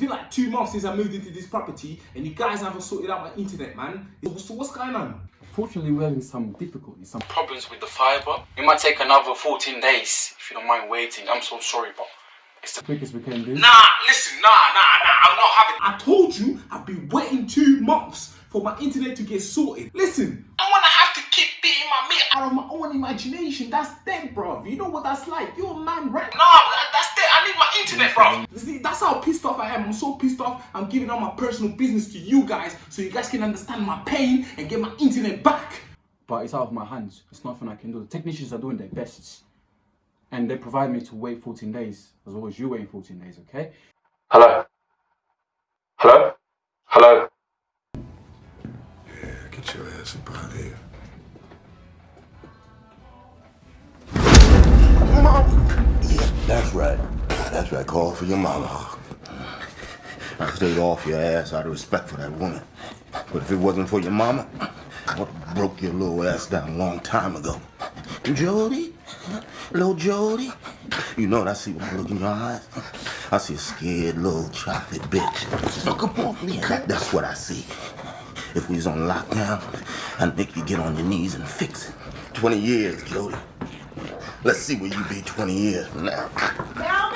been like two months since I moved into this property and you guys haven't sorted out my internet, man. So what's going on? Fortunately, we're having some difficulties, some Problems with the fiber. It might take another 14 days if you don't mind waiting. I'm so sorry, but it's the quickest we can do. Nah, listen, nah, nah, nah, I'm not having I told you I've been waiting two months for my internet to get sorted. Listen, I wanna have to keep beating my meat out of my own imagination. That's dead, bro. You know what that's like. You're a man, right? Nah, that's dead. I need my internet, bro. See, that's how pissed off I am. I'm so pissed off. I'm giving all my personal business to you guys so you guys can understand my pain and get my internet back. But it's out of my hands. It's nothing I can do. The technicians are doing their best. And they provide me to wait 14 days, as well as you waiting 14 days, okay? Hello? Hello? Hello? Yeah, get your ass up out of here. Yeah, that's right. That's right. Call for your mama. I stayed off your ass out of respect for that woman. But if it wasn't for your mama, I would have broke your little ass down a long time ago. Jody? Little Jody? You know what I see when I look in your eyes? I see a scared little chocolate bitch. Oh, come on, yeah, that, that's what I see. If we was on lockdown, I'd make you get on your knees and fix it. 20 years, Jody. Let's see where you be 20 years from now.